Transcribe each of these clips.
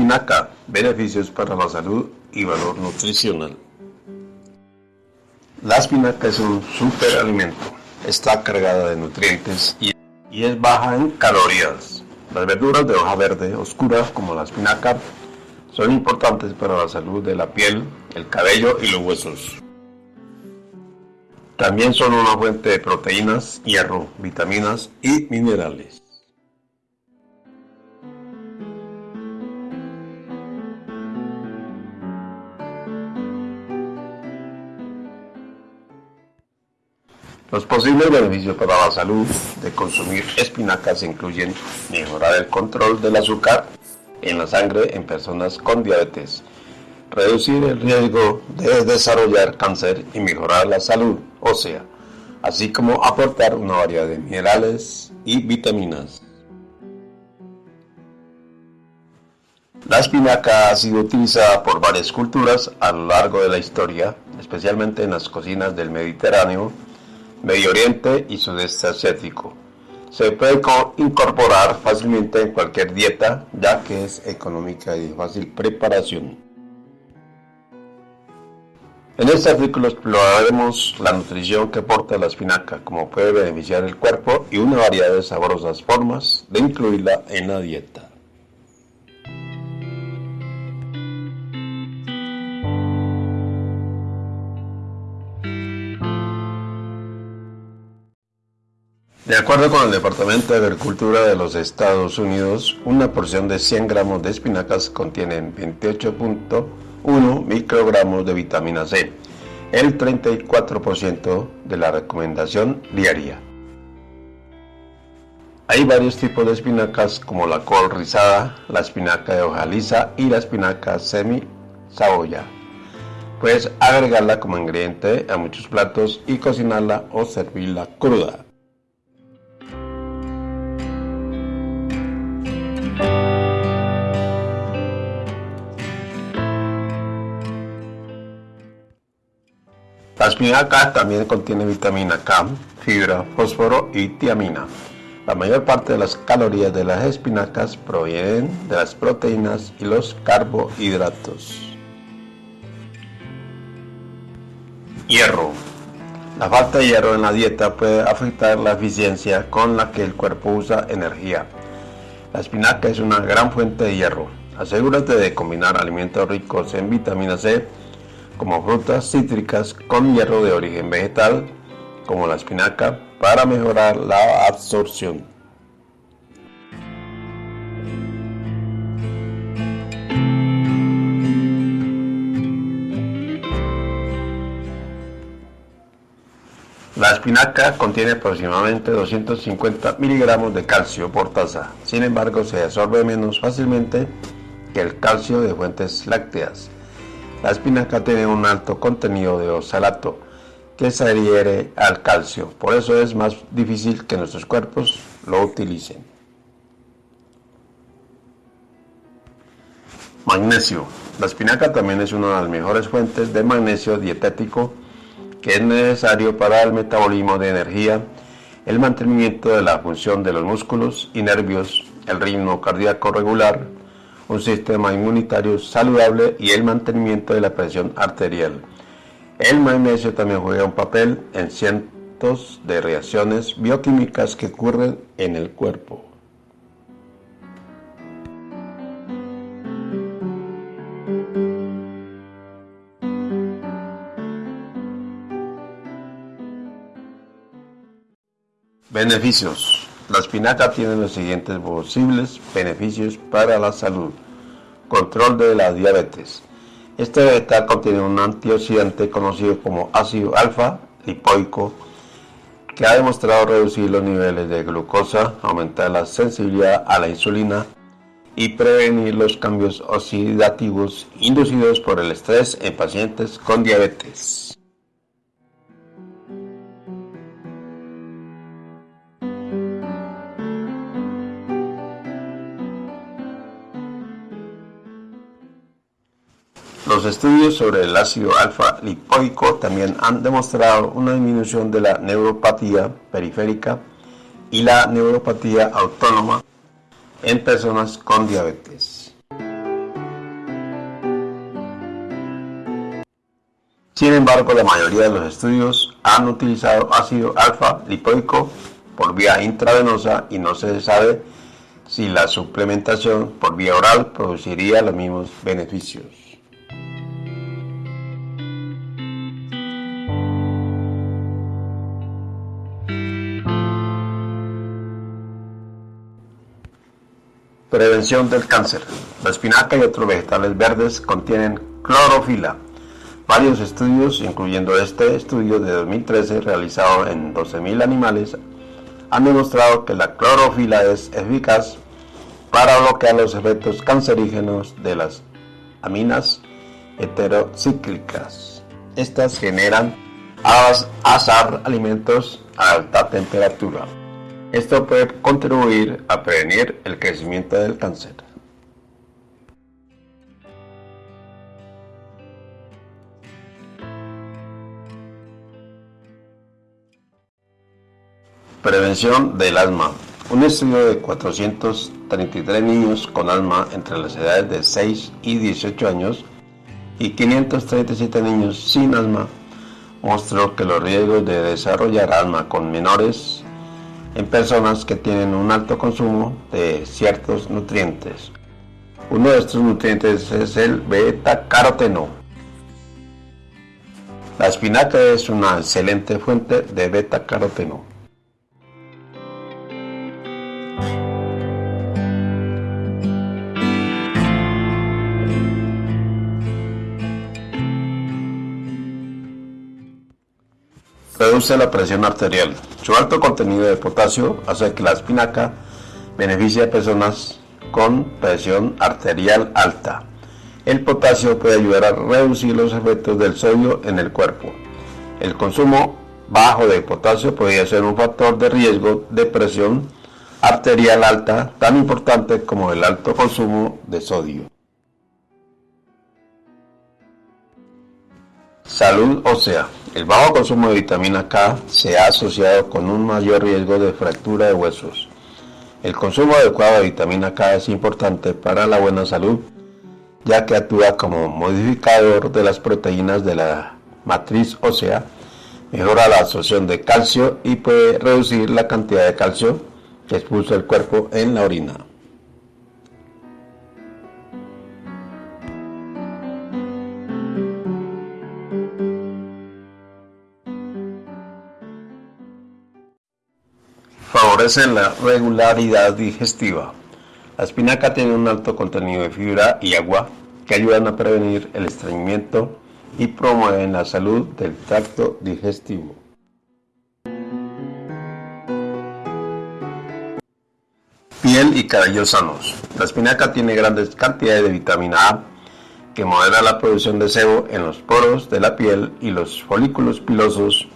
Espinaca, beneficios para la salud y valor nutricional. La espinaca es un superalimento, está cargada de nutrientes y, es baja en calorías. Las verduras de hoja verde oscura, como la espinaca, son importantes para la salud de la piel, el cabello y los huesos. También son una fuente de proteínas, hierro, vitaminas y minerales. Los posibles beneficios para la salud de consumir espinacas incluyen mejorar el control del azúcar en la sangre en personas con diabetes, reducir el riesgo de desarrollar cáncer y mejorar la salud ósea, así como aportar una variedad de minerales y vitaminas. La espinaca ha sido utilizada por varias culturas a lo largo de la historia, especialmente en las cocinas del Mediterráneo, Medio Oriente y Sudeste Asiático. Se puede incorporar fácilmente en cualquier dieta, ya que es económica y de fácil preparación. En este artículo exploraremos la nutrición que aporta la espinaca, cómo puede beneficiar el cuerpo y una variedad de sabrosas formas de incluirla en la dieta. De acuerdo con el Departamento de Agricultura de los Estados Unidos, una porción de 100 gramos de espinacas contiene 28.1 microgramos de vitamina C, el 34% de la recomendación diaria. Hay varios tipos de espinacas como la col rizada, la espinaca de hoja lisa y la espinaca semi-saboya. Puedes agregarla como ingrediente a muchos platos y cocinarla o servirla cruda. La espinaca también contiene vitamina K, fibra, fósforo y tiamina. La mayor parte de las calorías de las espinacas provienen de las proteínas y los carbohidratos. Hierro. La falta de hierro en la dieta puede afectar la eficiencia con la que el cuerpo usa energía. La espinaca es una gran fuente de hierro. Asegúrate de combinar alimentos ricos en vitamina C como frutas cítricas con hierro de origen vegetal, como la espinaca, para mejorar la absorción. La espinaca contiene aproximadamente 250 miligramos de calcio por taza, sin embargo se absorbe menos fácilmente que el calcio de fuentes lácteas. La espinaca tiene un alto contenido de oxalato que se adhiere al calcio, por eso es más difícil que nuestros cuerpos lo utilicen. Magnesio. La espinaca también es una de las mejores fuentes de magnesio dietético que es necesario para el metabolismo de energía, el mantenimiento de la función de los músculos y nervios, el ritmo cardíaco regular, un sistema inmunitario saludable y el mantenimiento de la presión arterial. El magnesio también juega un papel en cientos de reacciones bioquímicas que ocurren en el cuerpo. Beneficios. La espinaca tiene los siguientes posibles beneficios para la salud. Control de la diabetes. Este vegetal contiene un antioxidante conocido como ácido alfa lipoico que ha demostrado reducir los niveles de glucosa, aumentar la sensibilidad a la insulina y prevenir los cambios oxidativos inducidos por el estrés en pacientes con diabetes. Los estudios sobre el ácido alfa-lipoico también han demostrado una disminución de la neuropatía periférica y la neuropatía autónoma en personas con diabetes. Sin embargo, la mayoría de los estudios han utilizado ácido alfa-lipoico por vía intravenosa y no se sabe si la suplementación por vía oral produciría los mismos beneficios. Prevención del cáncer. La espinaca y otros vegetales verdes contienen clorofila. Varios estudios, incluyendo este estudio de 2013 realizado en 12.000 animales, han demostrado que la clorofila es eficaz para bloquear los efectos cancerígenos de las aminas heterocíclicas. Estas generan azar alimentos a alta temperatura. Esto puede contribuir a prevenir el crecimiento del cáncer. Prevención del asma. Un estudio de 433 niños con asma entre las edades de 6 y 18 años y 537 niños sin asma mostró que los riesgos de desarrollar asma con menores en personas que tienen un alto consumo de ciertos nutrientes. Uno de estos nutrientes es el beta-caroteno. La espinaca es una excelente fuente de beta-caroteno. Reduce la presión arterial. Su alto contenido de potasio hace que la espinaca beneficie a personas con presión arterial alta. El potasio puede ayudar a reducir los efectos del sodio en el cuerpo. El consumo bajo de potasio podría ser un factor de riesgo de presión arterial alta tan importante como el alto consumo de sodio. Salud ósea. El bajo consumo de vitamina K se ha asociado con un mayor riesgo de fractura de huesos. El consumo adecuado de vitamina K es importante para la buena salud, ya que actúa como modificador de las proteínas de la matriz ósea, mejora la absorción de calcio y puede reducir la cantidad de calcio que expulsa el cuerpo en la orina. Favorecen la regularidad digestiva. La espinaca tiene un alto contenido de fibra y agua que ayudan a prevenir el estreñimiento y promueven la salud del tracto digestivo. Piel y cabello sanos. La espinaca tiene grandes cantidades de vitamina A que modera la producción de sebo en los poros de la piel y los folículos pilosos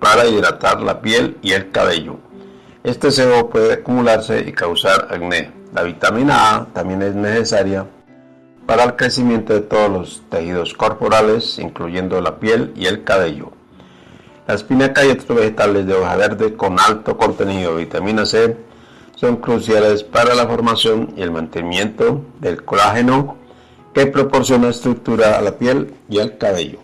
para hidratar la piel y el cabello. Este sebo puede acumularse y causar acné. La vitamina A también es necesaria para el crecimiento de todos los tejidos corporales, incluyendo la piel y el cabello. La espinaca y otros vegetales de hoja verde con alto contenido de vitamina C son cruciales para la formación y el mantenimiento del colágeno que proporciona estructura a la piel y al cabello.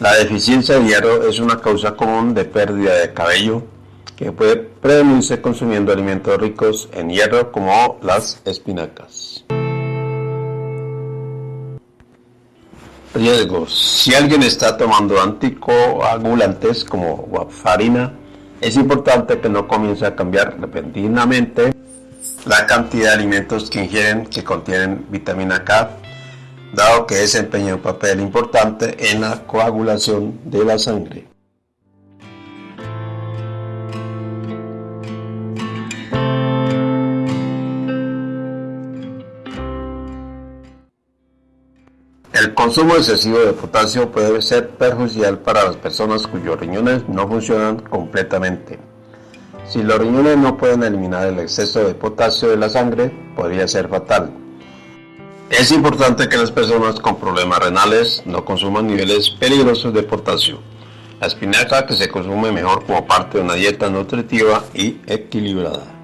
La deficiencia de hierro es una causa común de pérdida de cabello que puede prevenirse consumiendo alimentos ricos en hierro como las espinacas. Riesgos. Si alguien está tomando anticoagulantes como warfarina, es importante que no comience a cambiar repentinamente la cantidad de alimentos que ingieren que contienen vitamina K dado que desempeña un papel importante en la coagulación de la sangre. El consumo excesivo de potasio puede ser perjudicial para las personas cuyos riñones no funcionan completamente. Si los riñones no pueden eliminar el exceso de potasio de la sangre, podría ser fatal. Es importante que las personas con problemas renales no consuman niveles peligrosos de potasio. La espinaca que se consume mejor como parte de una dieta nutritiva y equilibrada.